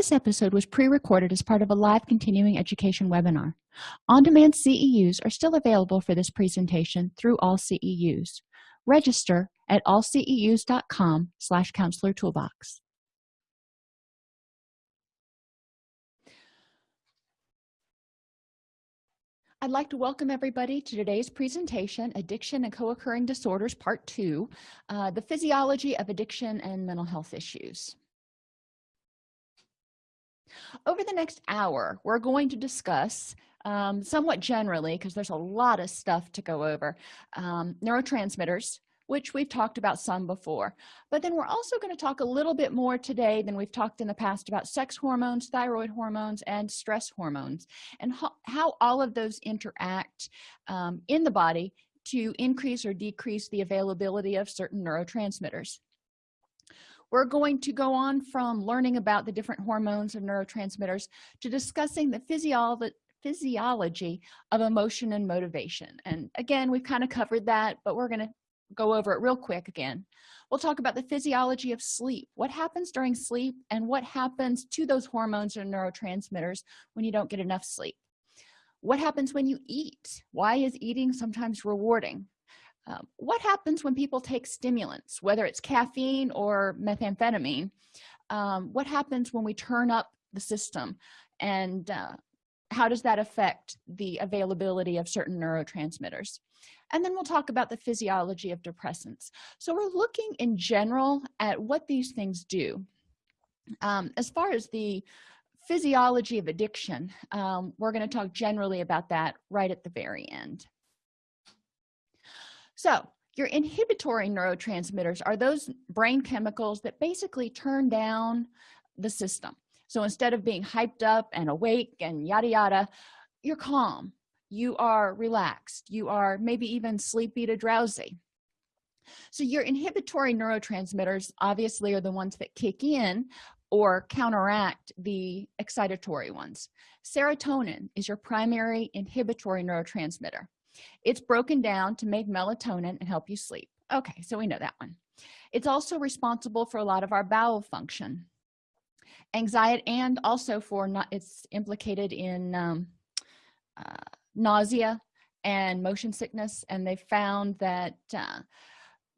this episode was pre-recorded as part of a live continuing education webinar. On-demand ceus are still available for this presentation through all ceus register at allceus.com slash counselor toolbox. I'd like to welcome everybody to today's presentation, Addiction and Co-occurring Disorders, Part 2, uh, the Physiology of Addiction and Mental Health Issues. Over the next hour, we're going to discuss um, somewhat generally, because there's a lot of stuff to go over, um, neurotransmitters, which we've talked about some before. But then we're also going to talk a little bit more today than we've talked in the past about sex hormones thyroid hormones and stress hormones and ho how all of those interact um, in the body to increase or decrease the availability of certain neurotransmitters we're going to go on from learning about the different hormones and neurotransmitters to discussing the physiology physiology of emotion and motivation. And again we've kind of covered that but we're going to go over it real quick again. We'll talk about the physiology of sleep. What happens during sleep and what happens to those hormones and neurotransmitters when you don't get enough sleep? What happens when you eat? Why is eating sometimes rewarding um, what happens when people take stimulants whether it's caffeine or methamphetamine? Um, what happens when we turn up the system? And uh, how does that affect the availability of certain neurotransmitters? And then we'll talk about the physiology of depressants. So we're looking in general at what these things do. Um, as far as the physiology of addiction um, we're going to talk generally about that right at the very end so your inhibitory neurotransmitters are those brain chemicals that basically turn down the system. So instead of being hyped up and awake and yada yada you're calm you are relaxed you are maybe even sleepy to drowsy. So your inhibitory neurotransmitters obviously are the ones that kick in or counteract the excitatory ones. Serotonin is your primary inhibitory neurotransmitter it's broken down to make melatonin and help you sleep. Okay so we know that one. It's also responsible for a lot of our bowel function. Anxiety and also for not it's implicated in um, uh, nausea and motion sickness and they found that uh,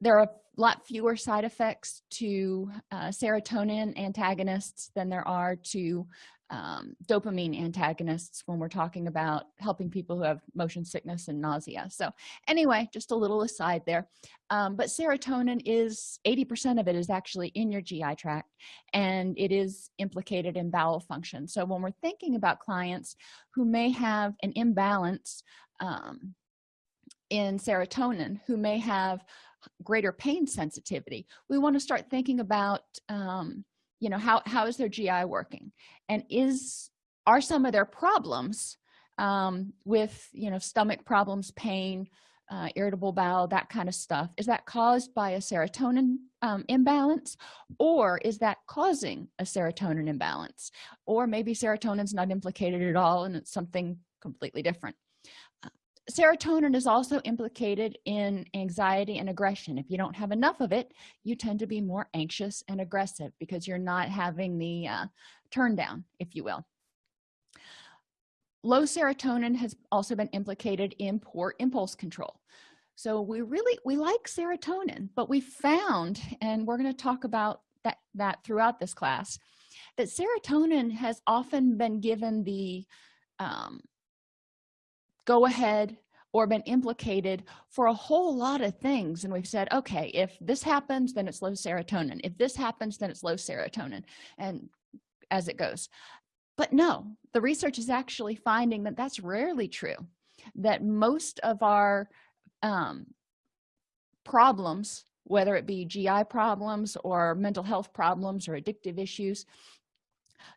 there are lot fewer side effects to uh, serotonin antagonists than there are to um, dopamine antagonists when we're talking about helping people who have motion sickness and nausea. So anyway just a little aside there. Um, but serotonin is 80 percent of it is actually in your gi tract and it is implicated in bowel function. So when we're thinking about clients who may have an imbalance um, in serotonin who may have greater pain sensitivity. We want to start thinking about um, you know how how is their gi working? And is are some of their problems um, with you know stomach problems pain uh, irritable bowel that kind of stuff is that caused by a serotonin um, imbalance? Or is that causing a serotonin imbalance? Or maybe serotonin's not implicated at all and it's something completely different serotonin is also implicated in anxiety and aggression. If you don't have enough of it you tend to be more anxious and aggressive because you're not having the uh, turn down if you will. Low serotonin has also been implicated in poor impulse control. So we really we like serotonin but we found and we're going to talk about that that throughout this class that serotonin has often been given the um, go ahead or been implicated for a whole lot of things. And we've said okay if this happens then it's low serotonin. If this happens then it's low serotonin and as it goes. But no the research is actually finding that that's rarely true that most of our um, problems whether it be gi problems or mental health problems or addictive issues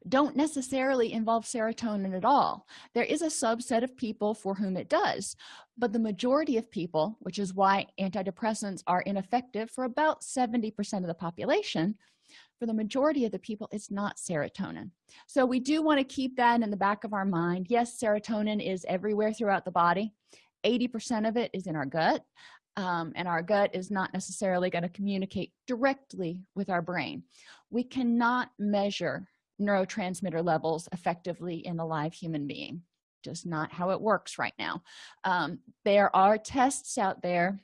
don't necessarily involve serotonin at all. There is a subset of people for whom it does but the majority of people which is why antidepressants are ineffective for about 70 percent of the population for the majority of the people it's not serotonin. So we do want to keep that in the back of our mind. Yes serotonin is everywhere throughout the body. 80 percent of it is in our gut um, and our gut is not necessarily going to communicate directly with our brain. We cannot measure neurotransmitter levels effectively in a live human being. Just not how it works right now. Um, there are tests out there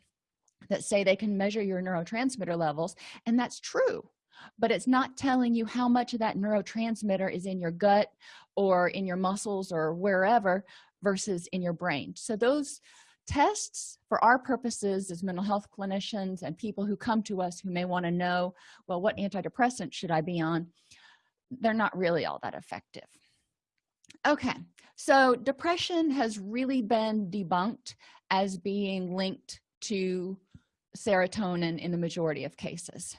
that say they can measure your neurotransmitter levels and that's true but it's not telling you how much of that neurotransmitter is in your gut or in your muscles or wherever versus in your brain. So those tests for our purposes as mental health clinicians and people who come to us who may want to know well what antidepressant should i be on they're not really all that effective. Okay so depression has really been debunked as being linked to serotonin in the majority of cases.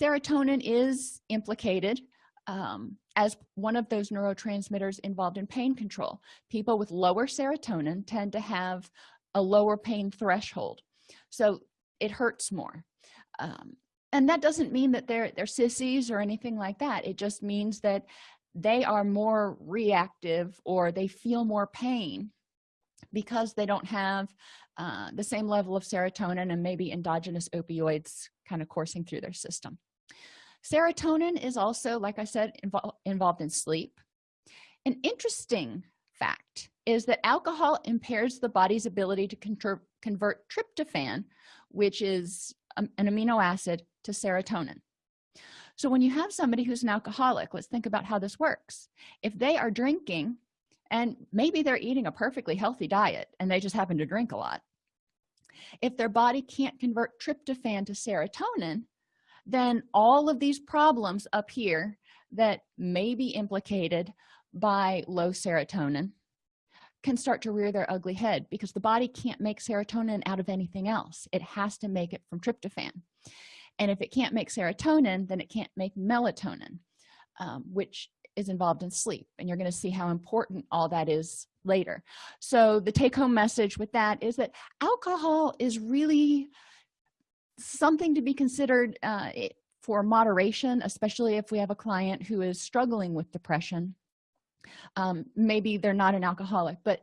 Serotonin is implicated um, as one of those neurotransmitters involved in pain control. People with lower serotonin tend to have a lower pain threshold so it hurts more. Um, and that doesn't mean that they're they're sissies or anything like that. It just means that they are more reactive or they feel more pain because they don't have uh, the same level of serotonin and maybe endogenous opioids kind of coursing through their system. Serotonin is also like i said invo involved in sleep. An interesting fact is that alcohol impairs the body's ability to convert tryptophan which is um, an amino acid to serotonin. So when you have somebody who's an alcoholic let's think about how this works. If they are drinking and maybe they're eating a perfectly healthy diet and they just happen to drink a lot. If their body can't convert tryptophan to serotonin then all of these problems up here that may be implicated by low serotonin can start to rear their ugly head because the body can't make serotonin out of anything else. It has to make it from tryptophan and if it can't make serotonin then it can't make melatonin um, which is involved in sleep and you're going to see how important all that is later. So the take-home message with that is that alcohol is really something to be considered uh, for moderation especially if we have a client who is struggling with depression. Um, maybe they're not an alcoholic but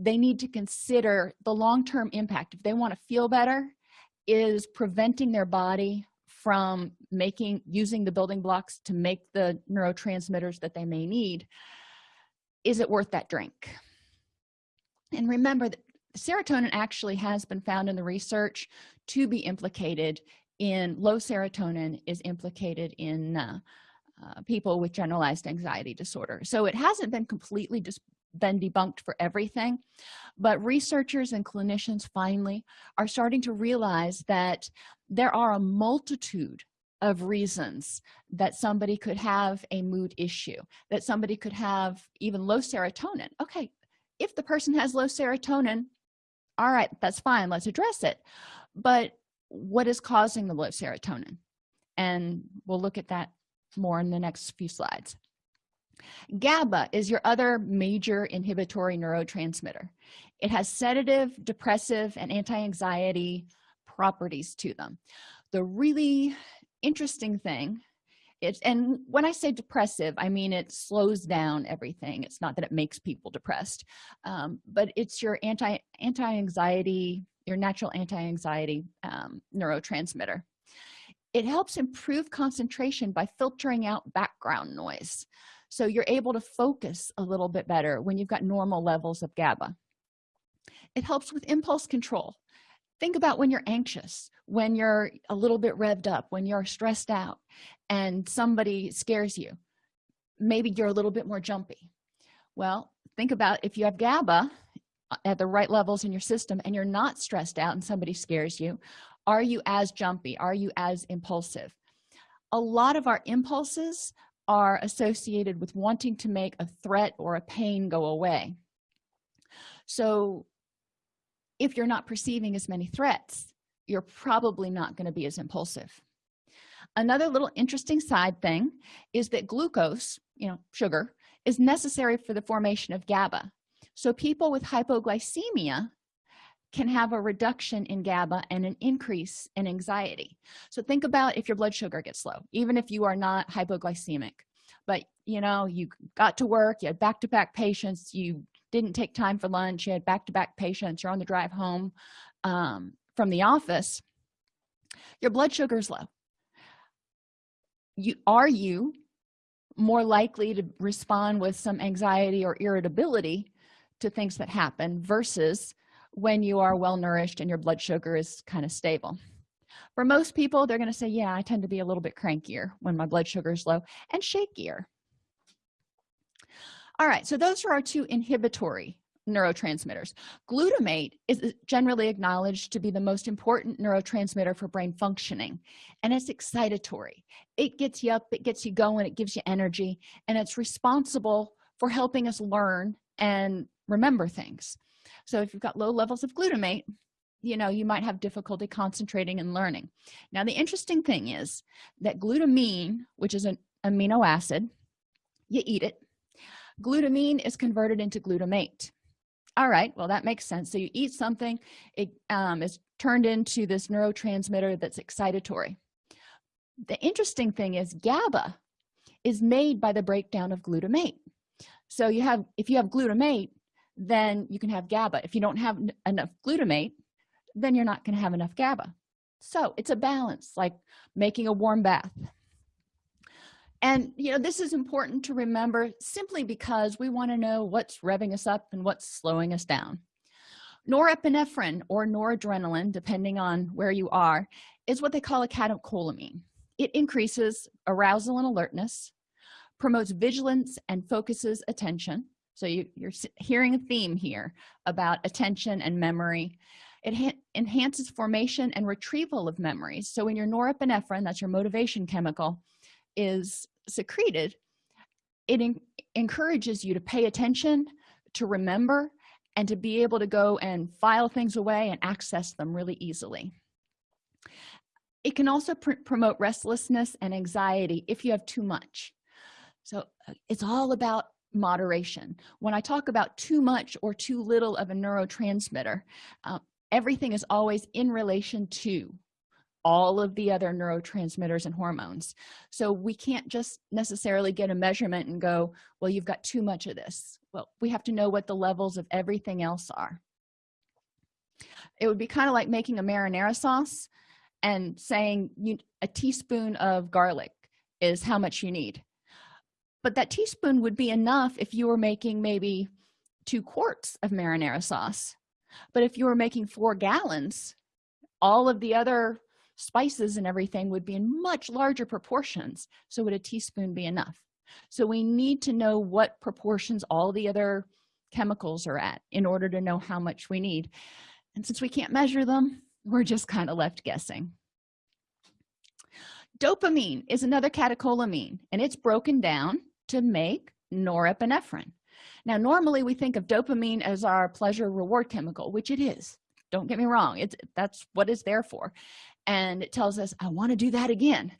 they need to consider the long-term impact. If they want to feel better is preventing their body from making using the building blocks to make the neurotransmitters that they may need is it worth that drink? And remember that serotonin actually has been found in the research to be implicated in low serotonin is implicated in uh, uh, people with generalized anxiety disorder. So it hasn't been completely just been debunked for everything. But researchers and clinicians finally are starting to realize that there are a multitude of reasons that somebody could have a mood issue that somebody could have even low serotonin. Okay if the person has low serotonin all right that's fine let's address it. But what is causing the low serotonin? And we'll look at that more in the next few slides GABA is your other major inhibitory neurotransmitter. It has sedative depressive and anti-anxiety properties to them. The really interesting thing it's and when i say depressive i mean it slows down everything. It's not that it makes people depressed um, but it's your anti anti-anxiety your natural anti-anxiety um, neurotransmitter. It helps improve concentration by filtering out background noise so you're able to focus a little bit better when you've got normal levels of GABA. It helps with impulse control. Think about when you're anxious when you're a little bit revved up when you're stressed out and somebody scares you. Maybe you're a little bit more jumpy. Well think about if you have GABA uh, at the right levels in your system and you're not stressed out and somebody scares you are you as jumpy? Are you as impulsive? A lot of our impulses are associated with wanting to make a threat or a pain go away. So if you're not perceiving as many threats you're probably not going to be as impulsive. Another little interesting side thing is that glucose you know sugar is necessary for the formation of GABA. So people with hypoglycemia can have a reduction in GABA and an increase in anxiety. So think about if your blood sugar gets low even if you are not hypoglycemic. But you know you got to work you had back-to-back -back patients you didn't take time for lunch you had back-to-back -back patients you're on the drive home um, from the office your blood sugar is low. You are you more likely to respond with some anxiety or irritability to things that happen versus when you are well nourished and your blood sugar is kind of stable. For most people they're going to say yeah i tend to be a little bit crankier when my blood sugar is low and shakier. All right so those are our two inhibitory neurotransmitters. Glutamate is generally acknowledged to be the most important neurotransmitter for brain functioning and it's excitatory. It gets you up it gets you going it gives you energy and it's responsible for helping us learn and remember things so if you've got low levels of glutamate you know you might have difficulty concentrating and learning. Now the interesting thing is that glutamine which is an amino acid you eat it. Glutamine is converted into glutamate. All right well that makes sense. So you eat something it um, is turned into this neurotransmitter that's excitatory. The interesting thing is gaba is made by the breakdown of glutamate. So you have if you have glutamate then you can have gaba. If you don't have enough glutamate then you're not going to have enough gaba. So it's a balance like making a warm bath. And you know this is important to remember simply because we want to know what's revving us up and what's slowing us down. Norepinephrine or noradrenaline depending on where you are is what they call a catecholamine. It increases arousal and alertness promotes vigilance and focuses attention so you, you're hearing a theme here about attention and memory. It enhances formation and retrieval of memories. So when your norepinephrine that's your motivation chemical is secreted it encourages you to pay attention to remember and to be able to go and file things away and access them really easily. It can also pr promote restlessness and anxiety if you have too much. So uh, it's all about moderation. When i talk about too much or too little of a neurotransmitter uh, everything is always in relation to all of the other neurotransmitters and hormones. So we can't just necessarily get a measurement and go well you've got too much of this. Well we have to know what the levels of everything else are. It would be kind of like making a marinara sauce and saying you a teaspoon of garlic is how much you need but that teaspoon would be enough if you were making maybe two quarts of marinara sauce. But if you were making four gallons all of the other spices and everything would be in much larger proportions. So would a teaspoon be enough? So we need to know what proportions all the other chemicals are at in order to know how much we need. And since we can't measure them we're just kind of left guessing dopamine is another catecholamine and it's broken down to make norepinephrine. Now normally we think of dopamine as our pleasure reward chemical which it is. Don't get me wrong it's that's what it's there for. And it tells us i want to do that again.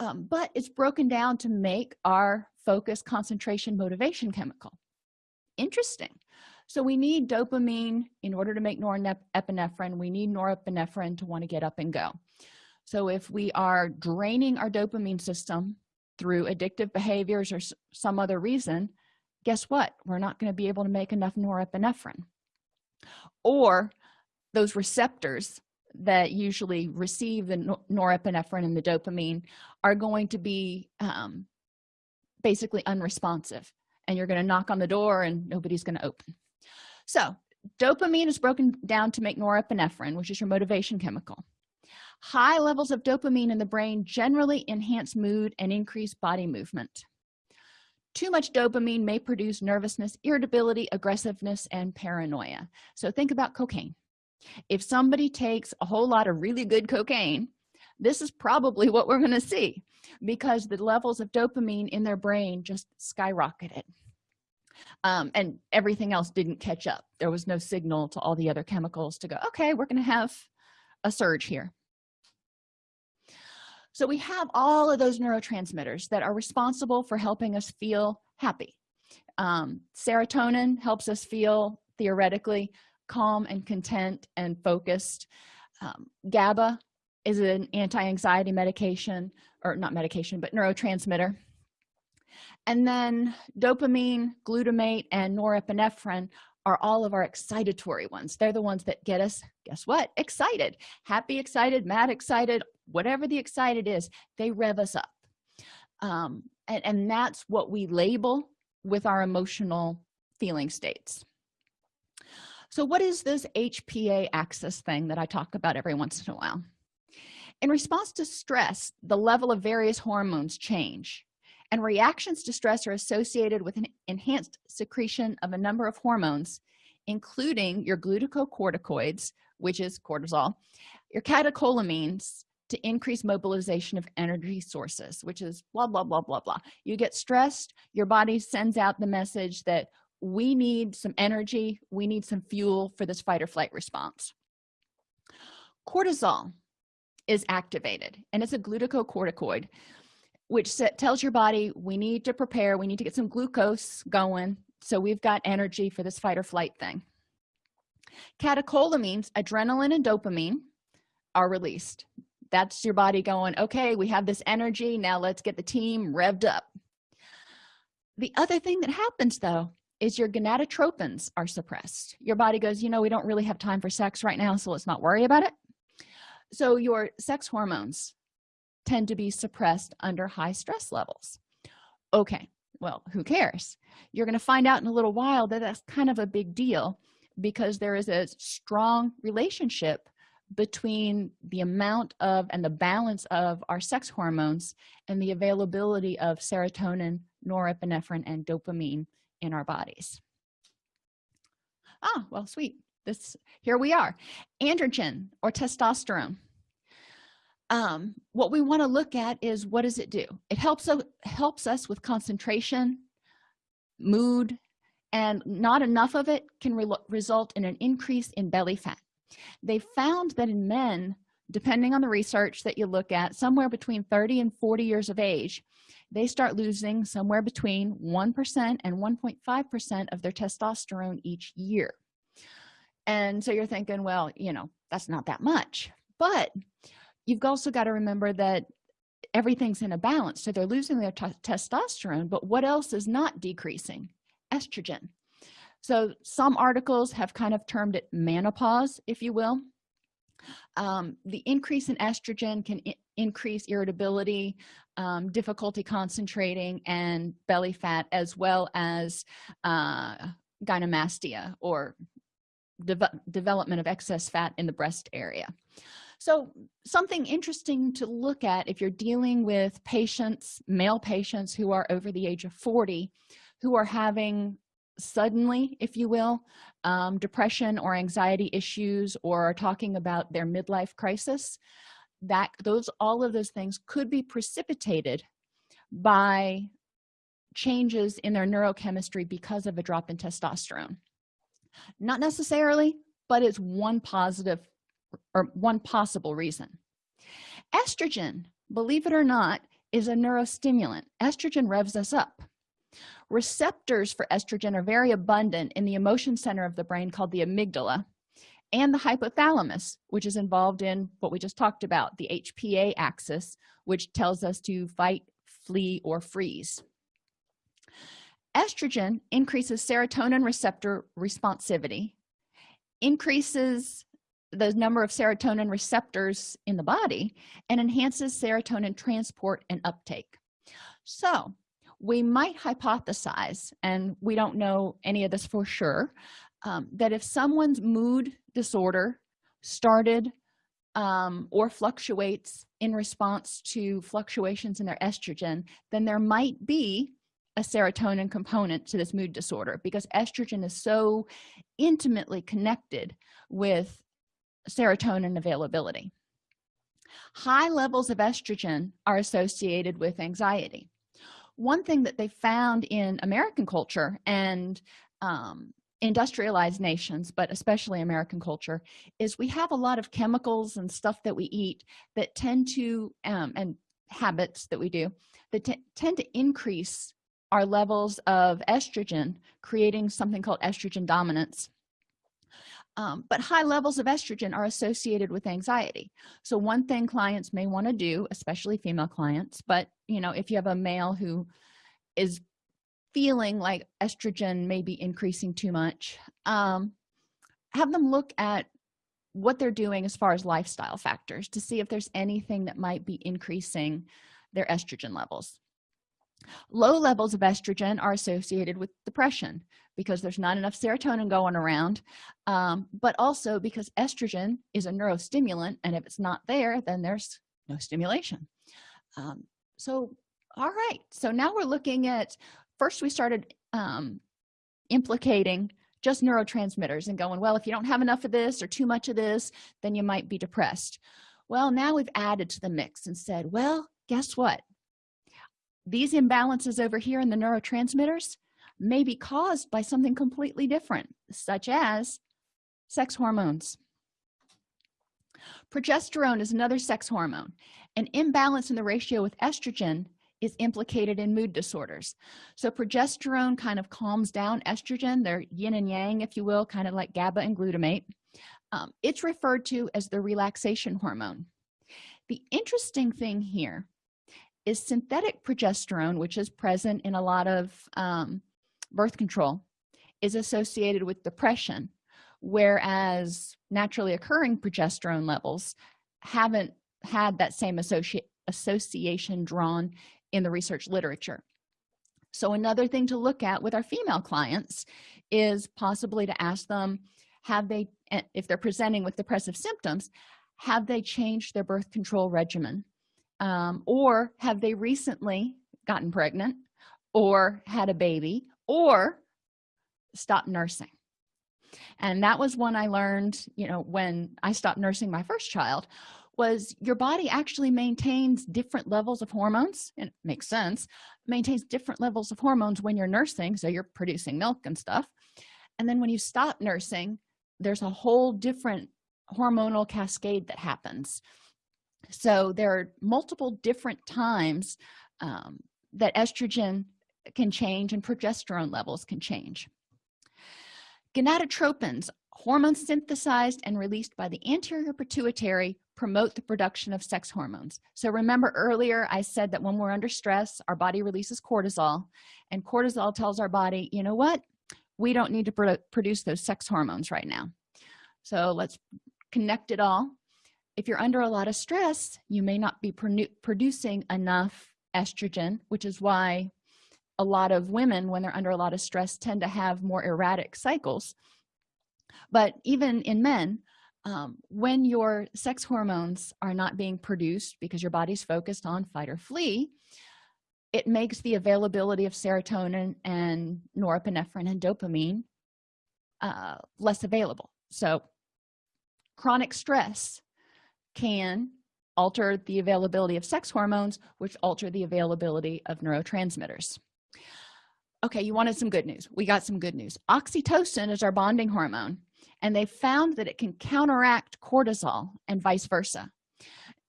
Um, but it's broken down to make our focus concentration motivation chemical. Interesting. So we need dopamine in order to make norepinephrine. We need norepinephrine to want to get up and go so if we are draining our dopamine system through addictive behaviors or some other reason guess what? We're not going to be able to make enough norepinephrine. Or those receptors that usually receive the norepinephrine and the dopamine are going to be um, basically unresponsive and you're going to knock on the door and nobody's going to open. So dopamine is broken down to make norepinephrine which is your motivation chemical high levels of dopamine in the brain generally enhance mood and increase body movement. Too much dopamine may produce nervousness irritability aggressiveness and paranoia. So think about cocaine. If somebody takes a whole lot of really good cocaine this is probably what we're going to see because the levels of dopamine in their brain just skyrocketed. Um, and everything else didn't catch up. There was no signal to all the other chemicals to go okay we're going to have a surge here so we have all of those neurotransmitters that are responsible for helping us feel happy. Um, serotonin helps us feel theoretically calm and content and focused. Um, gaba is an anti-anxiety medication or not medication but neurotransmitter. And then dopamine glutamate and norepinephrine are all of our excitatory ones. They're the ones that get us guess what? Excited. Happy excited mad excited whatever the excited is they rev us up. Um, and, and that's what we label with our emotional feeling states. So what is this hpa axis thing that i talk about every once in a while? In response to stress the level of various hormones change and reactions to stress are associated with an enhanced secretion of a number of hormones including your glucocorticoids which is cortisol your catecholamines to increase mobilization of energy sources which is blah blah blah blah blah. You get stressed your body sends out the message that we need some energy we need some fuel for this fight or flight response. Cortisol is activated and it's a glucocorticoid which tells your body we need to prepare we need to get some glucose going so we've got energy for this fight or flight thing. Catecholamines adrenaline and dopamine are released that's your body going okay we have this energy now let's get the team revved up. The other thing that happens though is your gonadotropins are suppressed. Your body goes you know we don't really have time for sex right now so let's not worry about it. So your sex hormones tend to be suppressed under high stress levels. Okay well who cares? You're going to find out in a little while that that's kind of a big deal because there is a strong relationship between the amount of and the balance of our sex hormones and the availability of serotonin norepinephrine and dopamine in our bodies. Ah well sweet. This here we are. Androgen or testosterone. Um, what we want to look at is what does it do? It helps us helps us with concentration mood and not enough of it can re result in an increase in belly fat they found that in men depending on the research that you look at somewhere between 30 and 40 years of age they start losing somewhere between 1% and 1.5 percent of their testosterone each year. And so you're thinking well you know that's not that much. But you've also got to remember that everything's in a balance. So they're losing their testosterone but what else is not decreasing? Estrogen so some articles have kind of termed it menopause if you will. Um, the increase in estrogen can increase irritability um, difficulty concentrating and belly fat as well as uh, gynecomastia or de development of excess fat in the breast area. So something interesting to look at if you're dealing with patients male patients who are over the age of 40 who are having suddenly if you will um, depression or anxiety issues or talking about their midlife crisis that those all of those things could be precipitated by changes in their neurochemistry because of a drop in testosterone. Not necessarily but it's one positive or one possible reason. Estrogen believe it or not is a neurostimulant. Estrogen revs us up receptors for estrogen are very abundant in the emotion center of the brain called the amygdala and the hypothalamus which is involved in what we just talked about the hpa axis which tells us to fight flee or freeze. Estrogen increases serotonin receptor responsivity increases the number of serotonin receptors in the body and enhances serotonin transport and uptake. So we might hypothesize and we don't know any of this for sure um, that if someone's mood disorder started um, or fluctuates in response to fluctuations in their estrogen then there might be a serotonin component to this mood disorder because estrogen is so intimately connected with serotonin availability. High levels of estrogen are associated with anxiety one thing that they found in american culture and um, industrialized nations but especially american culture is we have a lot of chemicals and stuff that we eat that tend to um, and habits that we do that tend to increase our levels of estrogen creating something called estrogen dominance um, but high levels of estrogen are associated with anxiety. So one thing clients may want to do especially female clients but you know if you have a male who is feeling like estrogen may be increasing too much um, have them look at what they're doing as far as lifestyle factors to see if there's anything that might be increasing their estrogen levels low levels of estrogen are associated with depression because there's not enough serotonin going around um, but also because estrogen is a neurostimulant and if it's not there then there's no stimulation. Um, so all right. So now we're looking at first we started um, implicating just neurotransmitters and going well if you don't have enough of this or too much of this then you might be depressed. Well now we've added to the mix and said well guess what these imbalances over here in the neurotransmitters may be caused by something completely different such as sex hormones. Progesterone is another sex hormone. An imbalance in the ratio with estrogen is implicated in mood disorders. So progesterone kind of calms down estrogen they're yin and yang if you will kind of like gaba and glutamate. Um, it's referred to as the relaxation hormone. The interesting thing here is synthetic progesterone which is present in a lot of um, birth control is associated with depression whereas naturally occurring progesterone levels haven't had that same associ association drawn in the research literature. So another thing to look at with our female clients is possibly to ask them have they eh, if they're presenting with depressive symptoms have they changed their birth control regimen um, or have they recently gotten pregnant or had a baby or stopped nursing? And that was one i learned you know when i stopped nursing my first child was your body actually maintains different levels of hormones and it makes sense maintains different levels of hormones when you're nursing so you're producing milk and stuff. And then when you stop nursing there's a whole different hormonal cascade that happens so there are multiple different times um, that estrogen can change and progesterone levels can change. Gonadotropins hormones synthesized and released by the anterior pituitary promote the production of sex hormones. So remember earlier i said that when we're under stress our body releases cortisol and cortisol tells our body you know what? We don't need to pro produce those sex hormones right now. So let's connect it all if you're under a lot of stress you may not be producing enough estrogen which is why a lot of women when they're under a lot of stress tend to have more erratic cycles. But even in men um, when your sex hormones are not being produced because your body's focused on fight or flee it makes the availability of serotonin and norepinephrine and dopamine uh, less available. So chronic stress can alter the availability of sex hormones which alter the availability of neurotransmitters. Okay you wanted some good news. We got some good news. Oxytocin is our bonding hormone and they found that it can counteract cortisol and vice versa.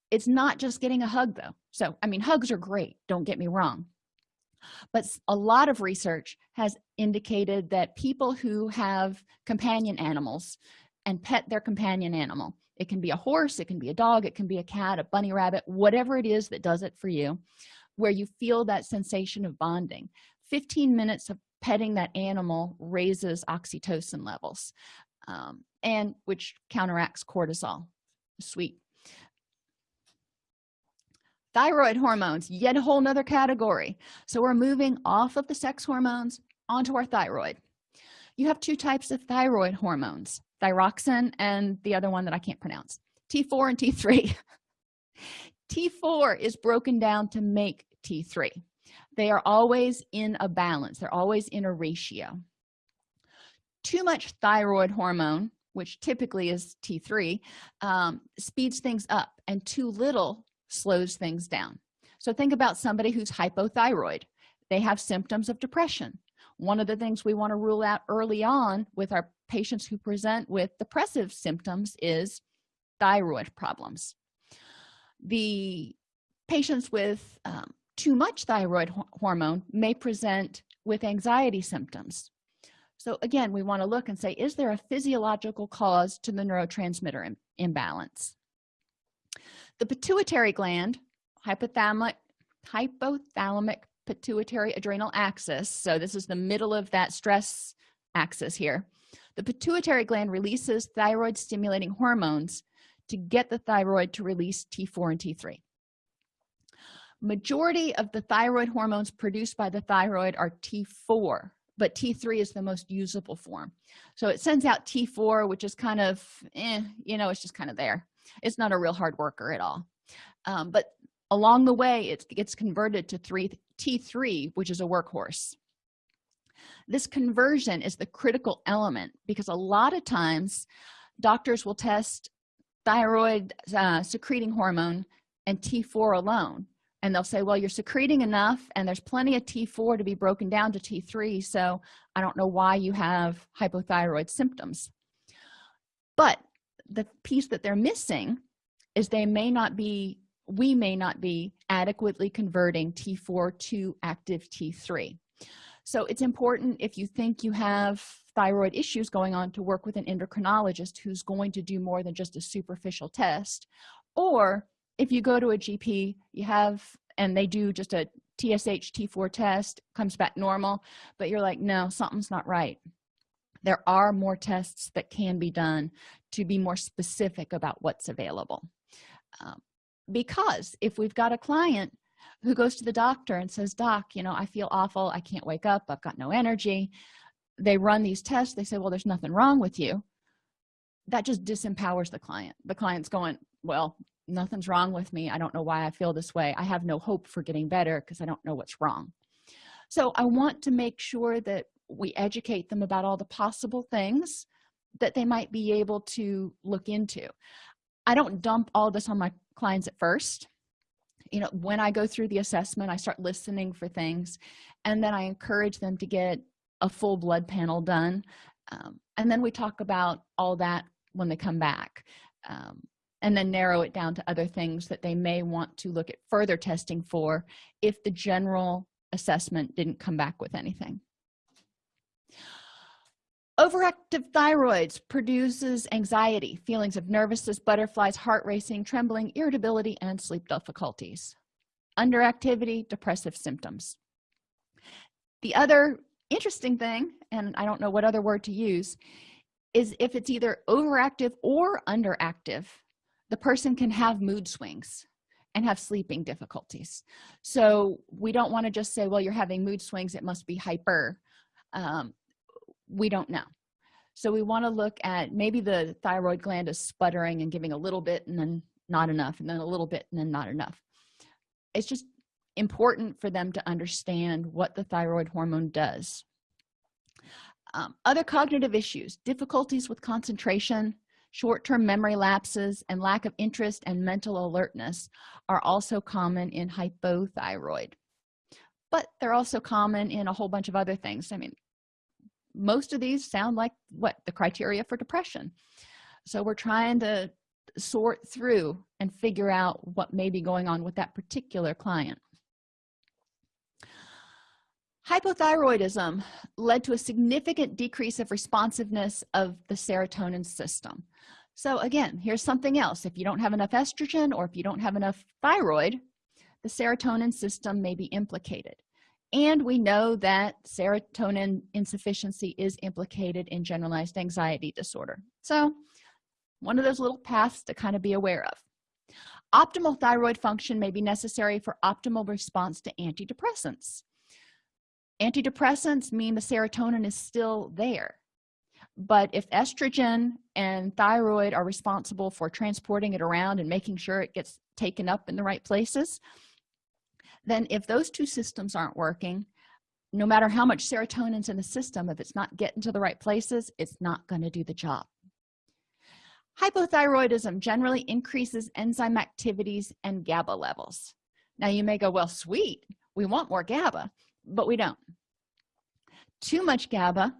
It's not just getting a hug though. So i mean hugs are great don't get me wrong. But a lot of research has indicated that people who have companion animals and pet their companion animal it can be a horse it can be a dog it can be a cat a bunny rabbit whatever it is that does it for you where you feel that sensation of bonding. 15 minutes of petting that animal raises oxytocin levels um, and which counteracts cortisol. Sweet. Thyroid hormones yet a whole nother category. So we're moving off of the sex hormones onto our thyroid. You have two types of thyroid hormones thyroxin and the other one that i can't pronounce. T4 and t3 t4 is broken down to make t3 they are always in a balance. They're always in a ratio. Too much thyroid hormone which typically is t3 um, speeds things up and too little slows things down. So think about somebody who's hypothyroid. They have symptoms of depression one of the things we want to rule out early on with our patients who present with depressive symptoms is thyroid problems. The patients with um, too much thyroid hormone may present with anxiety symptoms. So again we want to look and say is there a physiological cause to the neurotransmitter Im imbalance? The pituitary gland hypothalamic hypothalamic pituitary adrenal axis so this is the middle of that stress axis here. The pituitary gland releases thyroid stimulating hormones to get the thyroid to release t4 and t3 majority of the thyroid hormones produced by the thyroid are t4 but t3 is the most usable form. So it sends out t4 which is kind of eh, you know it's just kind of there. It's not a real hard worker at all. Um, but along the way it gets converted to 3 t3 which is a workhorse. This conversion is the critical element because a lot of times doctors will test thyroid uh, secreting hormone and t4 alone. And they'll say well you're secreting enough and there's plenty of t4 to be broken down to t3 so i don't know why you have hypothyroid symptoms. But the piece that they're missing is they may not be we may not be adequately converting t4 to active t3 so it's important if you think you have thyroid issues going on to work with an endocrinologist who's going to do more than just a superficial test or if you go to a gp you have and they do just a tsh t4 test comes back normal but you're like no something's not right. There are more tests that can be done to be more specific about what's available. Um, because if we've got a client who goes to the doctor and says doc you know i feel awful. I can't wake up. I've got no energy. They run these tests. They say well there's nothing wrong with you. That just disempowers the client. The client's going well nothing's wrong with me. I don't know why i feel this way. I have no hope for getting better because i don't know what's wrong. So i want to make sure that we educate them about all the possible things that they might be able to look into. I don't dump all this on my clients at first. You know when i go through the assessment i start listening for things and then i encourage them to get a full blood panel done um, and then we talk about all that when they come back um, and then narrow it down to other things that they may want to look at further testing for if the general assessment didn't come back with anything overactive thyroids produces anxiety feelings of nervousness butterflies heart racing trembling irritability and sleep difficulties. Underactivity depressive symptoms. The other interesting thing and i don't know what other word to use is if it's either overactive or underactive the person can have mood swings and have sleeping difficulties. So we don't want to just say well you're having mood swings it must be hyper um, we don't know. So we want to look at maybe the thyroid gland is sputtering and giving a little bit and then not enough and then a little bit and then not enough. It's just important for them to understand what the thyroid hormone does. Um, other cognitive issues difficulties with concentration short-term memory lapses and lack of interest and mental alertness are also common in hypothyroid. But they're also common in a whole bunch of other things. I mean most of these sound like what the criteria for depression. So we're trying to sort through and figure out what may be going on with that particular client. Hypothyroidism led to a significant decrease of responsiveness of the serotonin system. So again here's something else. If you don't have enough estrogen or if you don't have enough thyroid the serotonin system may be implicated and we know that serotonin insufficiency is implicated in generalized anxiety disorder. So one of those little paths to kind of be aware of. Optimal thyroid function may be necessary for optimal response to antidepressants. Antidepressants mean the serotonin is still there. But if estrogen and thyroid are responsible for transporting it around and making sure it gets taken up in the right places then if those two systems aren't working no matter how much serotonin's in the system if it's not getting to the right places it's not going to do the job. Hypothyroidism generally increases enzyme activities and GABA levels. Now you may go well sweet we want more GABA but we don't. Too much GABA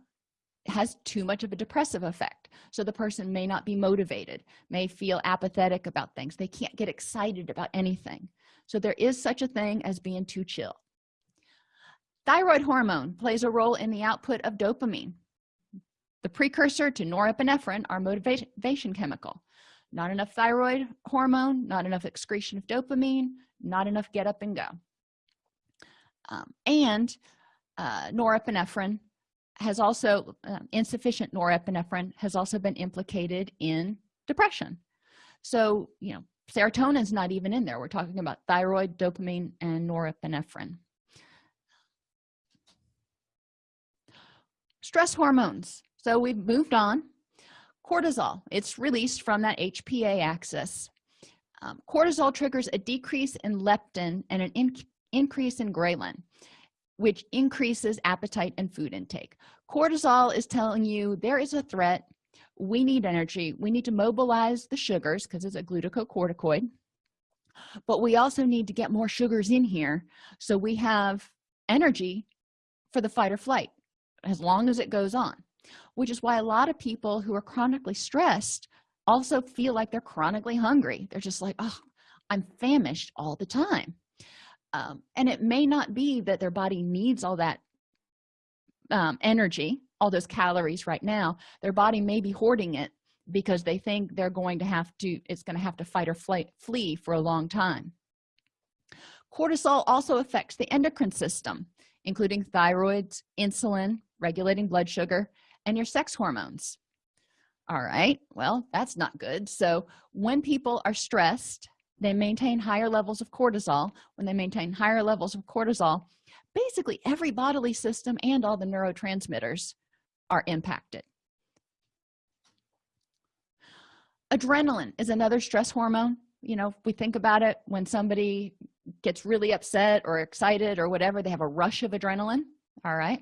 has too much of a depressive effect so the person may not be motivated may feel apathetic about things they can't get excited about anything so there is such a thing as being too chill. Thyroid hormone plays a role in the output of dopamine the precursor to norepinephrine our motivation chemical. Not enough thyroid hormone not enough excretion of dopamine not enough get up and go. Um, and uh, norepinephrine has also uh, insufficient norepinephrine has also been implicated in depression. So you know serotonin's not even in there. We're talking about thyroid dopamine and norepinephrine. Stress hormones. So we've moved on. Cortisol. It's released from that hpa axis. Um, cortisol triggers a decrease in leptin and an in increase in ghrelin which increases appetite and food intake. Cortisol is telling you there is a threat we need energy. We need to mobilize the sugars because it's a glucocorticoid but we also need to get more sugars in here. So we have energy for the fight or flight as long as it goes on which is why a lot of people who are chronically stressed also feel like they're chronically hungry. They're just like oh i'm famished all the time. Um, and it may not be that their body needs all that um, energy all those calories right now their body may be hoarding it because they think they're going to have to it's going to have to fight or flight, flee for a long time. Cortisol also affects the endocrine system including thyroids insulin regulating blood sugar and your sex hormones. All right well that's not good. So when people are stressed they maintain higher levels of cortisol. When they maintain higher levels of cortisol basically every bodily system and all the neurotransmitters are impacted. Adrenaline is another stress hormone. You know if we think about it when somebody gets really upset or excited or whatever they have a rush of adrenaline all right?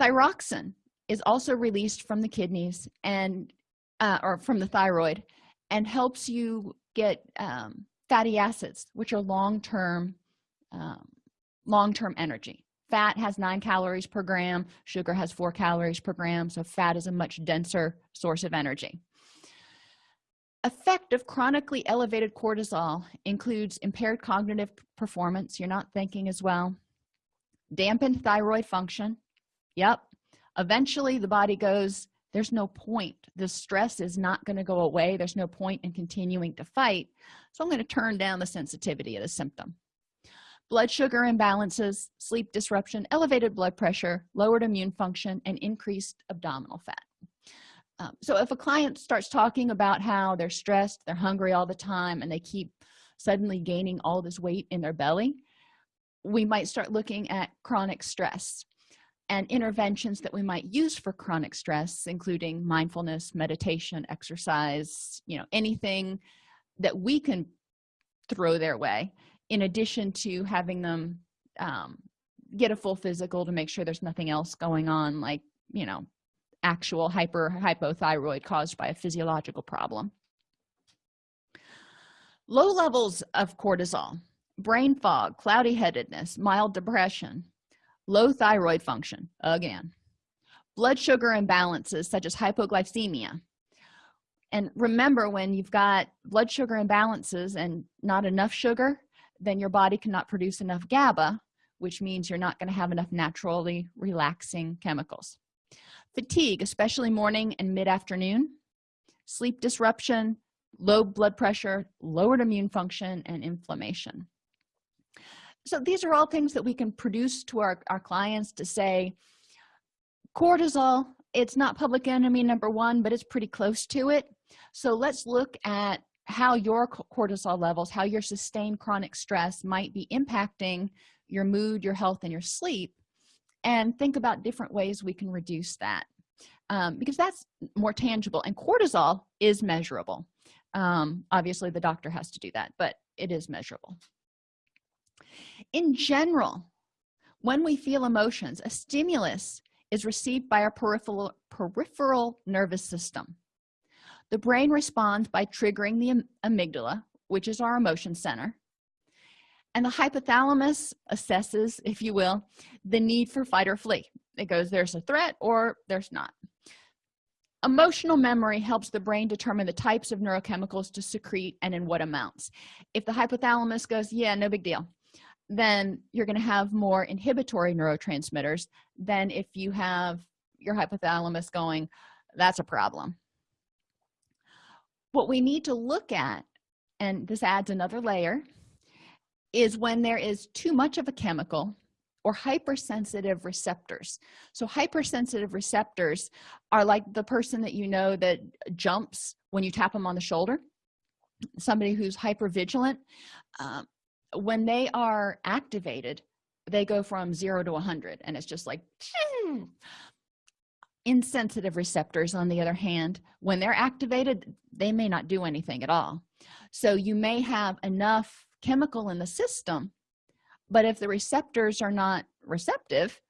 Thyroxine is also released from the kidneys and uh, or from the thyroid and helps you get um, fatty acids which are long-term um, long-term energy fat has nine calories per gram sugar has four calories per gram so fat is a much denser source of energy. Effect of chronically elevated cortisol includes impaired cognitive performance you're not thinking as well dampened thyroid function yep eventually the body goes there's no point. The stress is not going to go away. There's no point in continuing to fight. So i'm going to turn down the sensitivity of the symptom blood sugar imbalances sleep disruption elevated blood pressure lowered immune function and increased abdominal fat. Um, so if a client starts talking about how they're stressed they're hungry all the time and they keep suddenly gaining all this weight in their belly we might start looking at chronic stress and interventions that we might use for chronic stress including mindfulness meditation exercise you know anything that we can throw their way in addition to having them um, get a full physical to make sure there's nothing else going on like you know actual hyper hypothyroid caused by a physiological problem. Low levels of cortisol brain fog cloudy headedness mild depression low thyroid function again. Blood sugar imbalances such as hypoglycemia. And remember when you've got blood sugar imbalances and not enough sugar then your body cannot produce enough gaba which means you're not going to have enough naturally relaxing chemicals. Fatigue especially morning and mid-afternoon. Sleep disruption low blood pressure lowered immune function and inflammation. So these are all things that we can produce to our, our clients to say cortisol it's not public enemy number one but it's pretty close to it. So let's look at how your cortisol levels how your sustained chronic stress might be impacting your mood your health and your sleep and think about different ways we can reduce that. Um, because that's more tangible and cortisol is measurable. Um, obviously the doctor has to do that but it is measurable. In general when we feel emotions a stimulus is received by our peripheral peripheral nervous system the brain responds by triggering the amygdala which is our emotion center. And the hypothalamus assesses if you will the need for fight or flee. It goes there's a threat or there's not. Emotional memory helps the brain determine the types of neurochemicals to secrete and in what amounts. If the hypothalamus goes yeah no big deal then you're going to have more inhibitory neurotransmitters than if you have your hypothalamus going that's a problem what we need to look at and this adds another layer is when there is too much of a chemical or hypersensitive receptors. So hypersensitive receptors are like the person that you know that jumps when you tap them on the shoulder somebody who's hyper vigilant um, when they are activated they go from zero to 100 and it's just like insensitive receptors on the other hand when they're activated they may not do anything at all. So you may have enough chemical in the system but if the receptors are not receptive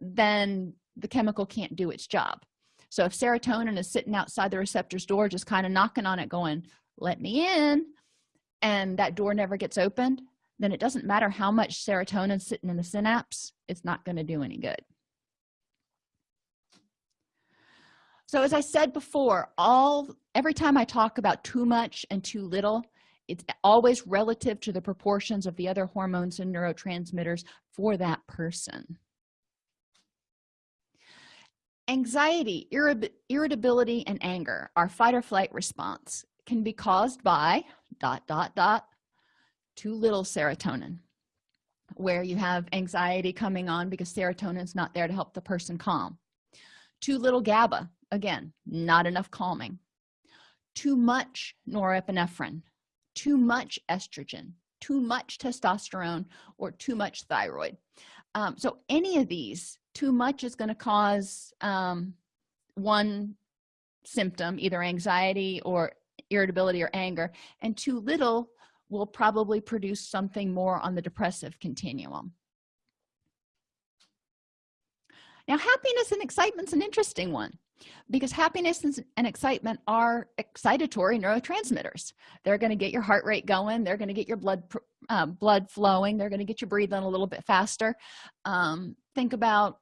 then the chemical can't do its job. So if serotonin is sitting outside the receptor's door just kind of knocking on it going let me in and that door never gets opened then it doesn't matter how much serotonin is sitting in the synapse it's not going to do any good so as i said before all every time i talk about too much and too little it's always relative to the proportions of the other hormones and neurotransmitters for that person. Anxiety irritability and anger our fight or flight response. Can be caused by dot dot dot too little serotonin where you have anxiety coming on because serotonin is not there to help the person calm. Too little gaba again not enough calming. Too much norepinephrine. Too much estrogen. Too much testosterone or too much thyroid. Um, so any of these too much is going to cause um, one symptom either anxiety or irritability or anger and too little will probably produce something more on the depressive continuum. Now happiness and excitement is an interesting one because happiness and excitement are excitatory neurotransmitters. They're going to get your heart rate going they're going to get your blood uh, blood flowing they're going to get you breathing a little bit faster. Um, think about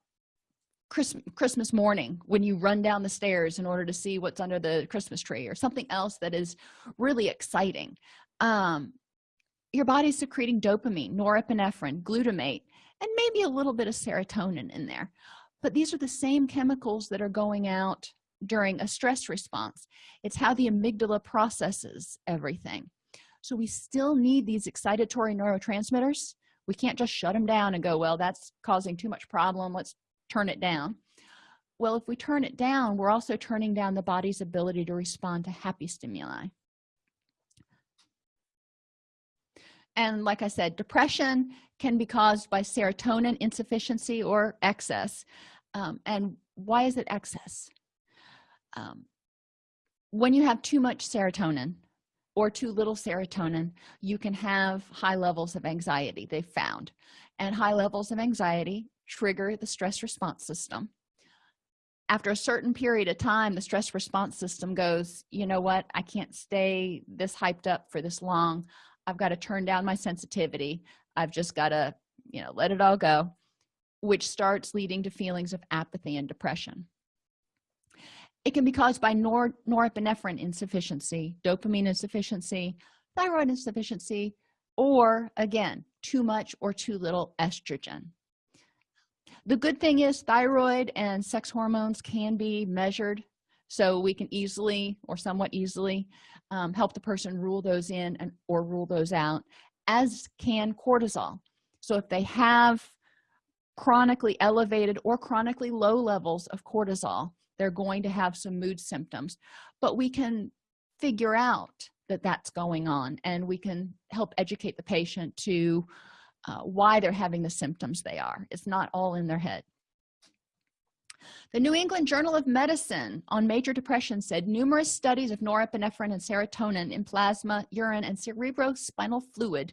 Christmas, Christmas morning when you run down the stairs in order to see what's under the Christmas tree or something else that is really exciting. Um, your body's secreting dopamine norepinephrine glutamate and maybe a little bit of serotonin in there but these are the same chemicals that are going out during a stress response. It's how the amygdala processes everything. So we still need these excitatory neurotransmitters. We can't just shut them down and go well that's causing too much problem. Let's turn it down. Well if we turn it down we're also turning down the body's ability to respond to happy stimuli and like i said depression can be caused by serotonin insufficiency or excess. Um, and why is it excess? Um, when you have too much serotonin or too little serotonin you can have high levels of anxiety they found. And high levels of anxiety trigger the stress response system. After a certain period of time the stress response system goes you know what? I can't stay this hyped up for this long i've got to turn down my sensitivity. I've just got to you know let it all go which starts leading to feelings of apathy and depression. It can be caused by nor norepinephrine insufficiency dopamine insufficiency thyroid insufficiency or again too much or too little estrogen. The good thing is thyroid and sex hormones can be measured so we can easily or somewhat easily um, help the person rule those in and or rule those out as can cortisol. So if they have chronically elevated or chronically low levels of cortisol they're going to have some mood symptoms. But we can figure out that that's going on and we can help educate the patient to uh, why they're having the symptoms they are. It's not all in their head the new england journal of medicine on major depression said numerous studies of norepinephrine and serotonin in plasma urine and cerebrospinal fluid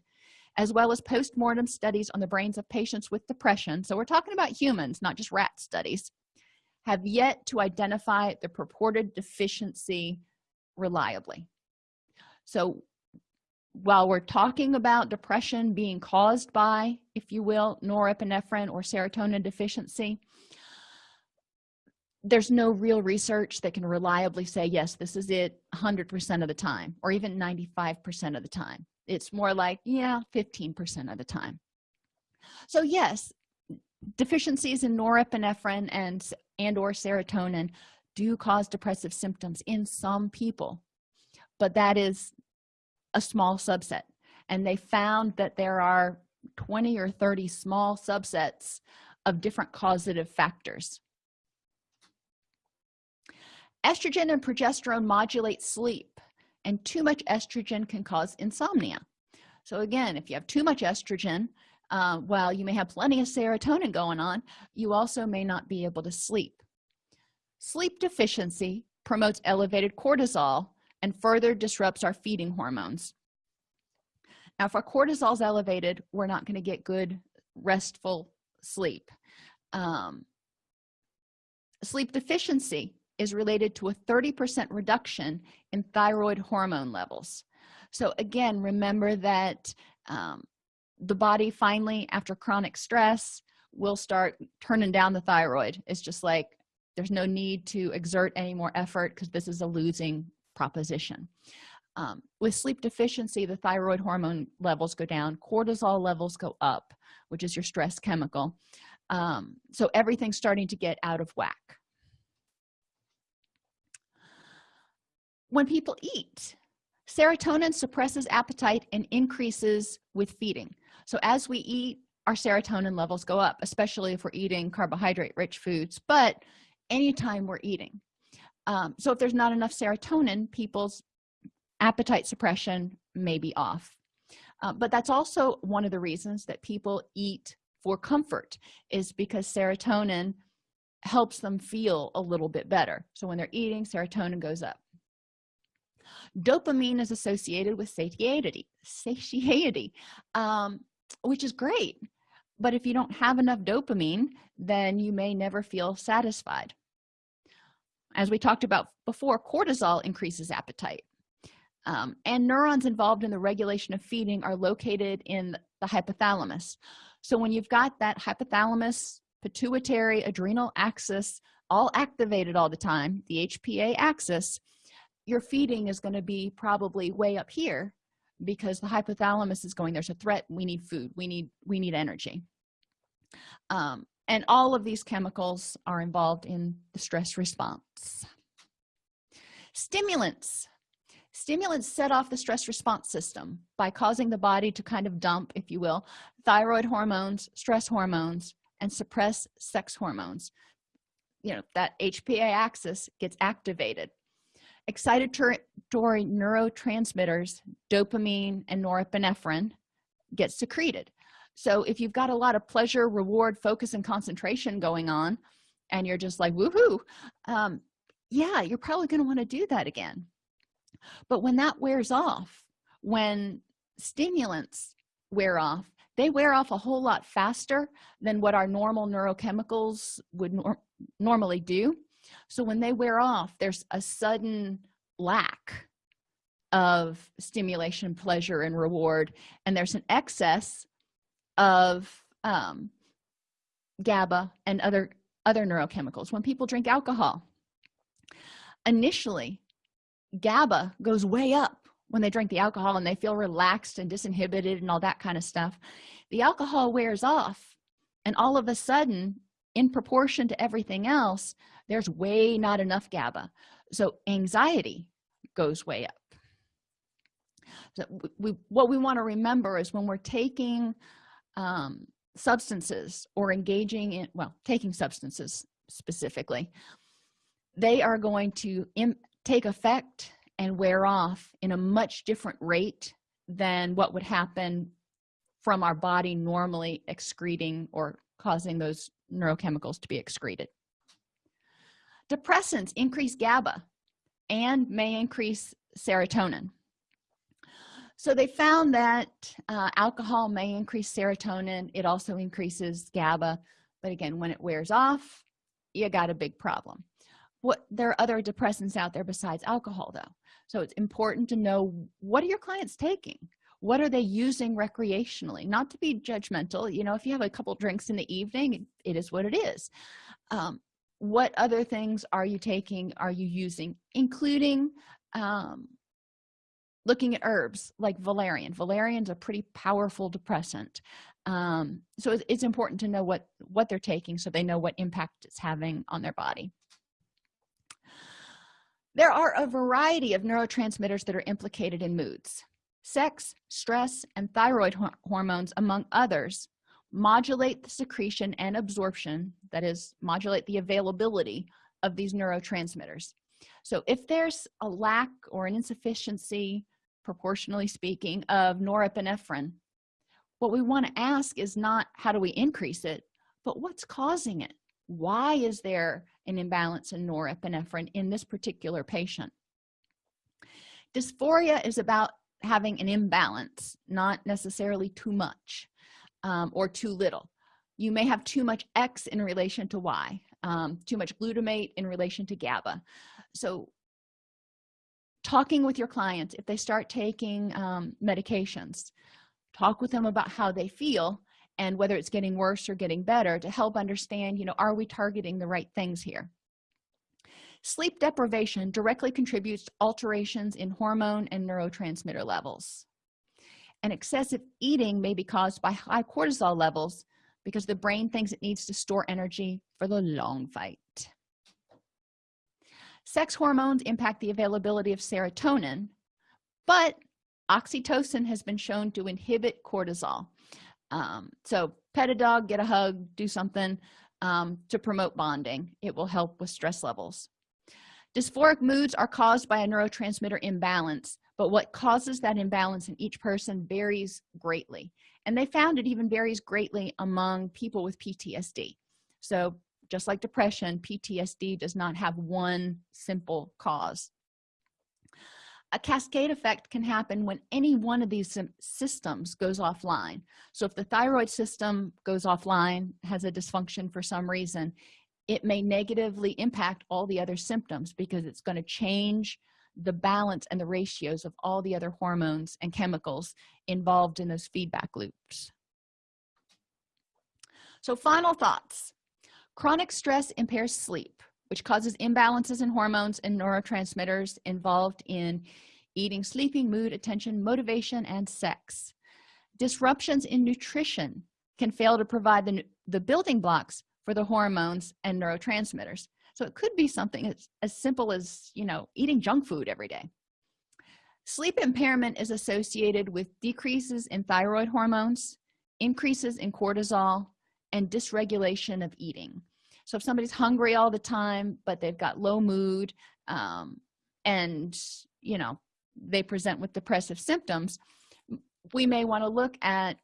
as well as post-mortem studies on the brains of patients with depression. So we're talking about humans not just rat studies have yet to identify the purported deficiency reliably. So while we're talking about depression being caused by if you will norepinephrine or serotonin deficiency there's no real research that can reliably say yes this is it 100 percent of the time or even 95 percent of the time. It's more like yeah 15 percent of the time. So yes deficiencies in norepinephrine and and or serotonin do cause depressive symptoms in some people but that is a small subset. And they found that there are 20 or 30 small subsets of different causative factors estrogen and progesterone modulate sleep and too much estrogen can cause insomnia. So again if you have too much estrogen uh, while you may have plenty of serotonin going on you also may not be able to sleep. Sleep deficiency promotes elevated cortisol and further disrupts our feeding hormones. Now if our cortisol is elevated we're not going to get good restful sleep. Um, sleep deficiency is related to a 30 percent reduction in thyroid hormone levels. So again remember that um, the body finally after chronic stress will start turning down the thyroid. It's just like there's no need to exert any more effort because this is a losing proposition. Um, with sleep deficiency the thyroid hormone levels go down cortisol levels go up which is your stress chemical. Um, so everything's starting to get out of whack when people eat serotonin suppresses appetite and increases with feeding. So as we eat our serotonin levels go up especially if we're eating carbohydrate rich foods but anytime we're eating. Um, so if there's not enough serotonin people's appetite suppression may be off. Uh, but that's also one of the reasons that people eat for comfort is because serotonin helps them feel a little bit better. So when they're eating serotonin goes up dopamine is associated with satiety satiety um, which is great. But if you don't have enough dopamine then you may never feel satisfied. As we talked about before cortisol increases appetite. Um, and neurons involved in the regulation of feeding are located in the hypothalamus. So when you've got that hypothalamus pituitary adrenal axis all activated all the time the hpa axis your feeding is going to be probably way up here because the hypothalamus is going there's a threat. We need food. We need we need energy. Um, and all of these chemicals are involved in the stress response. Stimulants. Stimulants set off the stress response system by causing the body to kind of dump if you will thyroid hormones stress hormones and suppress sex hormones. You know that hpa axis gets activated excitatory neurotransmitters dopamine and norepinephrine get secreted. So if you've got a lot of pleasure reward focus and concentration going on and you're just like woohoo um yeah you're probably going to want to do that again. But when that wears off when stimulants wear off they wear off a whole lot faster than what our normal neurochemicals would nor normally do so when they wear off there's a sudden lack of stimulation pleasure and reward and there's an excess of um, GABA and other other neurochemicals. When people drink alcohol initially GABA goes way up when they drink the alcohol and they feel relaxed and disinhibited and all that kind of stuff. The alcohol wears off and all of a sudden in proportion to everything else there's way not enough GABA. So anxiety goes way up. So we, what we want to remember is when we're taking um, substances or engaging in well taking substances specifically they are going to take effect and wear off in a much different rate than what would happen from our body normally excreting or causing those neurochemicals to be excreted depressants increase GABA and may increase serotonin. So they found that uh, alcohol may increase serotonin. It also increases GABA. But again when it wears off you got a big problem. What there are other depressants out there besides alcohol though. So it's important to know what are your clients taking? What are they using recreationally? Not to be judgmental you know if you have a couple drinks in the evening it is what it is. Um, what other things are you taking are you using including um, looking at herbs like valerian. Valerian's a pretty powerful depressant um, so it's, it's important to know what what they're taking so they know what impact it's having on their body. There are a variety of neurotransmitters that are implicated in moods. Sex stress and thyroid hormones among others modulate the secretion and absorption that is modulate the availability of these neurotransmitters. So if there's a lack or an insufficiency proportionally speaking of norepinephrine what we want to ask is not how do we increase it but what's causing it? Why is there an imbalance in norepinephrine in this particular patient? Dysphoria is about having an imbalance not necessarily too much um, or too little. You may have too much x in relation to y um, too much glutamate in relation to gaba. So talking with your clients if they start taking um, medications talk with them about how they feel and whether it's getting worse or getting better to help understand you know are we targeting the right things here? Sleep deprivation directly contributes to alterations in hormone and neurotransmitter levels and excessive eating may be caused by high cortisol levels because the brain thinks it needs to store energy for the long fight. Sex hormones impact the availability of serotonin but oxytocin has been shown to inhibit cortisol. Um, so pet a dog get a hug do something um, to promote bonding. It will help with stress levels. Dysphoric moods are caused by a neurotransmitter imbalance but what causes that imbalance in each person varies greatly. And they found it even varies greatly among people with ptsd so just like depression ptsd does not have one simple cause. A cascade effect can happen when any one of these systems goes offline. So if the thyroid system goes offline has a dysfunction for some reason it may negatively impact all the other symptoms because it's going to change the balance and the ratios of all the other hormones and chemicals involved in those feedback loops. So final thoughts. Chronic stress impairs sleep which causes imbalances in hormones and neurotransmitters involved in eating sleeping mood attention motivation and sex. Disruptions in nutrition can fail to provide the, the building blocks for the hormones and neurotransmitters so it could be something as, as simple as you know eating junk food every day. Sleep impairment is associated with decreases in thyroid hormones increases in cortisol and dysregulation of eating. So if somebody's hungry all the time but they've got low mood um, and you know they present with depressive symptoms we may want to look at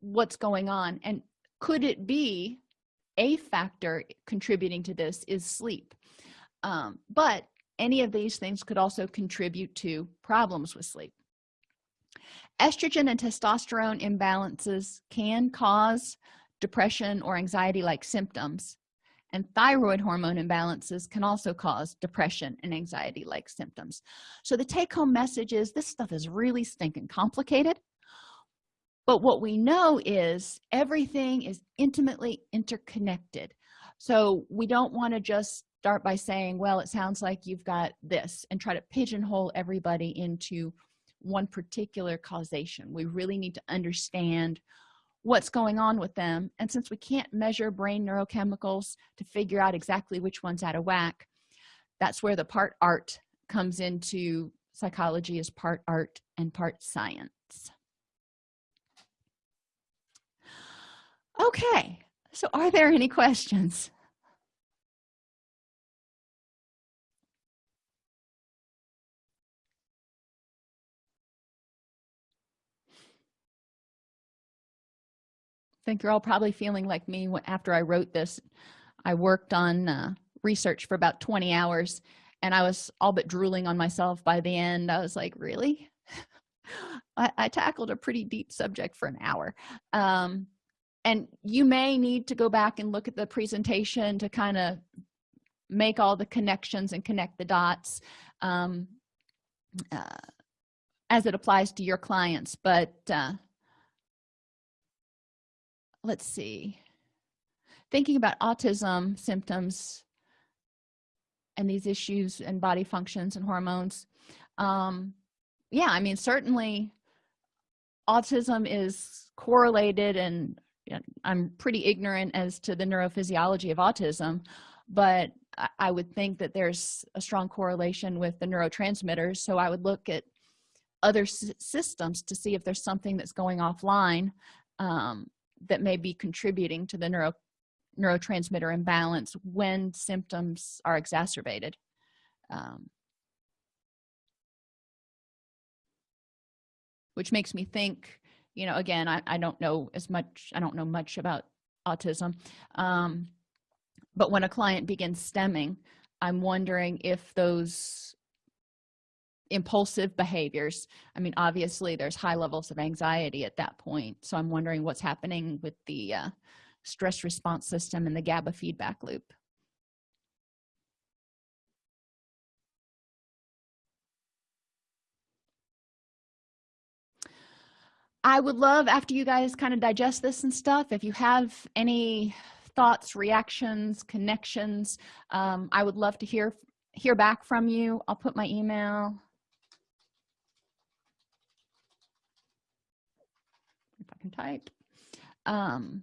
what's going on and could it be a factor contributing to this is sleep. Um, but any of these things could also contribute to problems with sleep. Estrogen and testosterone imbalances can cause depression or anxiety like symptoms and thyroid hormone imbalances can also cause depression and anxiety like symptoms. So the take-home message is this stuff is really stinking complicated but what we know is everything is intimately interconnected. So we don't want to just start by saying well it sounds like you've got this and try to pigeonhole everybody into one particular causation. We really need to understand what's going on with them. And since we can't measure brain neurochemicals to figure out exactly which one's out of whack that's where the part art comes into. Psychology is part art and part science okay so are there any questions? I think you're all probably feeling like me after I wrote this I worked on uh, research for about 20 hours and I was all but drooling on myself by the end. I was like really? I, I, tackled a pretty deep subject for an hour. Um, and you may need to go back and look at the presentation to kind of make all the connections and connect the dots um, uh, as it applies to your clients. But uh, let's see. Thinking about autism symptoms and these issues and body functions and hormones um, yeah i mean certainly autism is correlated and i'm pretty ignorant as to the neurophysiology of autism but i would think that there's a strong correlation with the neurotransmitters so i would look at other systems to see if there's something that's going offline um, that may be contributing to the neuro neurotransmitter imbalance when symptoms are exacerbated um, which makes me think you know again I, I don't know as much i don't know much about autism um, but when a client begins stimming i'm wondering if those impulsive behaviors i mean obviously there's high levels of anxiety at that point so i'm wondering what's happening with the uh, stress response system and the gaba feedback loop i would love after you guys kind of digest this and stuff if you have any thoughts reactions connections um, i would love to hear hear back from you. I'll put my email. If i can type. Um,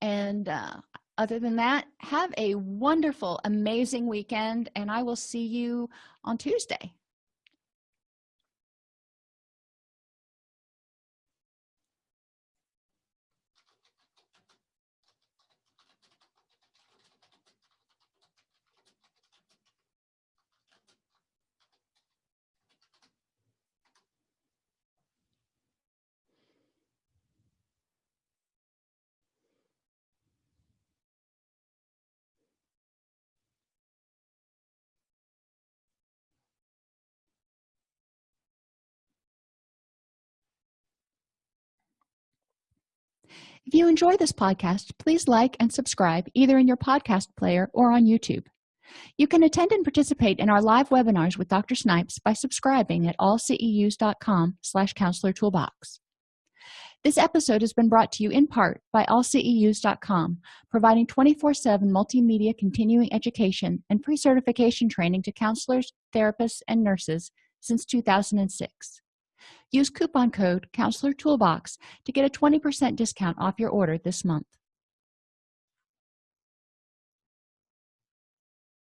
and uh, other than that have a wonderful amazing weekend and i will see you on tuesday if you enjoy this podcast please like and subscribe either in your podcast player or on youtube. You can attend and participate in our live webinars with dr snipes by subscribing at allceus.com slash counselor toolbox. This episode has been brought to you in part by allceus.com providing 24-7 multimedia continuing education and pre-certification training to counselors therapists and nurses since 2006 use coupon code counselor toolbox to get a 20 percent discount off your order this month